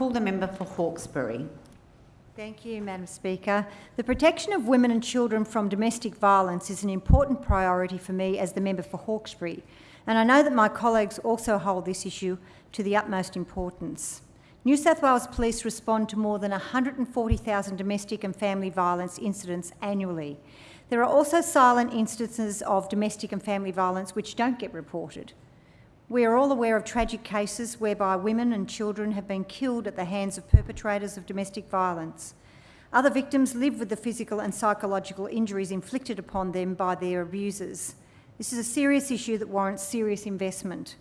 call the member for Hawkesbury. Thank you, Madam Speaker. The protection of women and children from domestic violence is an important priority for me as the member for Hawkesbury, and I know that my colleagues also hold this issue to the utmost importance. New South Wales Police respond to more than 140,000 domestic and family violence incidents annually. There are also silent instances of domestic and family violence which don't get reported. We are all aware of tragic cases whereby women and children have been killed at the hands of perpetrators of domestic violence. Other victims live with the physical and psychological injuries inflicted upon them by their abusers. This is a serious issue that warrants serious investment.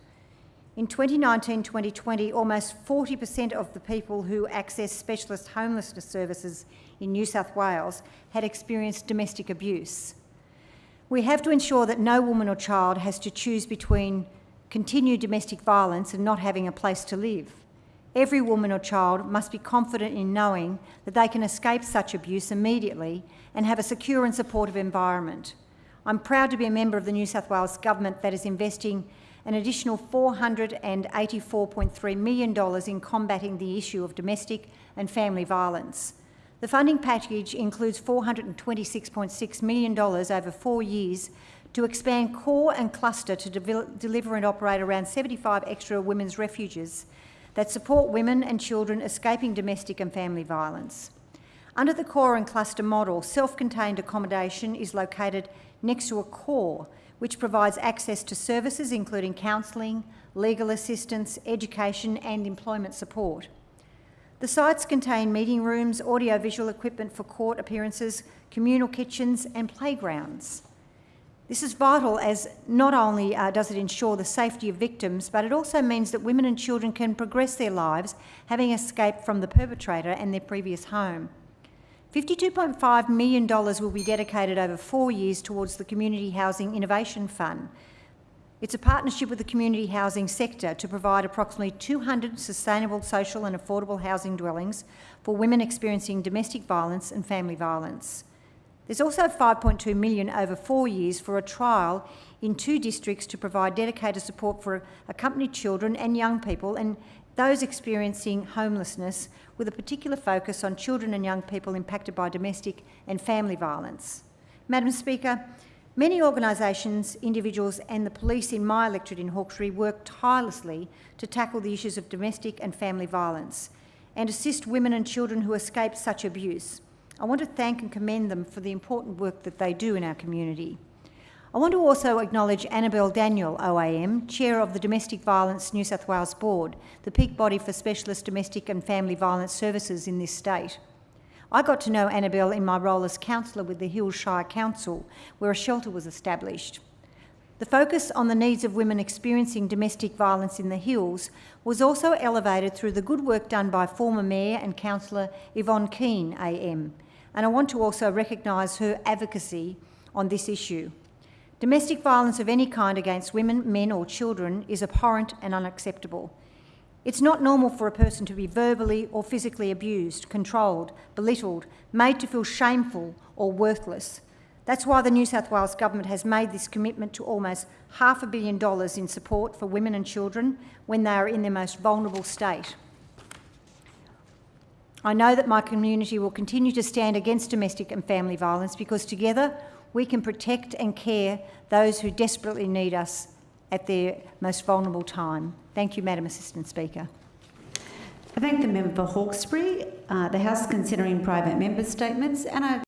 In 2019-2020, almost 40% of the people who access specialist homelessness services in New South Wales had experienced domestic abuse. We have to ensure that no woman or child has to choose between continued domestic violence and not having a place to live. Every woman or child must be confident in knowing that they can escape such abuse immediately and have a secure and supportive environment. I'm proud to be a member of the New South Wales Government that is investing an additional $484.3 million in combating the issue of domestic and family violence. The funding package includes $426.6 million over four years to expand core and cluster to de deliver and operate around 75 extra women's refuges that support women and children escaping domestic and family violence. Under the core and cluster model, self-contained accommodation is located next to a core which provides access to services including counselling, legal assistance, education and employment support. The sites contain meeting rooms, audio-visual equipment for court appearances, communal kitchens and playgrounds. This is vital as not only uh, does it ensure the safety of victims, but it also means that women and children can progress their lives having escaped from the perpetrator and their previous home. $52.5 million will be dedicated over four years towards the Community Housing Innovation Fund. It's a partnership with the community housing sector to provide approximately 200 sustainable social and affordable housing dwellings for women experiencing domestic violence and family violence. There's also 5.2 million over four years for a trial in two districts to provide dedicated support for accompanied children and young people and those experiencing homelessness with a particular focus on children and young people impacted by domestic and family violence. Madam Speaker, many organisations, individuals and the police in my electorate in Hawkesbury work tirelessly to tackle the issues of domestic and family violence and assist women and children who escape such abuse. I want to thank and commend them for the important work that they do in our community. I want to also acknowledge Annabelle Daniel, OAM, Chair of the Domestic Violence New South Wales Board, the peak body for specialist domestic and family violence services in this state. I got to know Annabelle in my role as councillor with the Hills Shire Council, where a shelter was established. The focus on the needs of women experiencing domestic violence in the Hills was also elevated through the good work done by former Mayor and Councillor Yvonne Keane AM, and I want to also recognise her advocacy on this issue. Domestic violence of any kind against women, men or children is abhorrent and unacceptable. It's not normal for a person to be verbally or physically abused, controlled, belittled, made to feel shameful or worthless. That's why the New South Wales Government has made this commitment to almost half a billion dollars in support for women and children when they are in their most vulnerable state. I know that my community will continue to stand against domestic and family violence because together we can protect and care those who desperately need us at their most vulnerable time. Thank you, Madam Assistant Speaker. I thank the member for Hawkesbury. Uh, the House considering private member statements and I